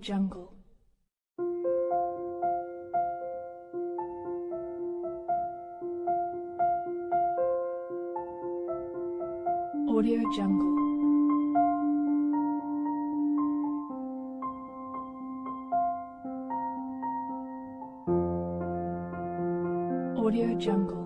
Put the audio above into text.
Audio Jungle. Audio Jungle. Audio Jungle.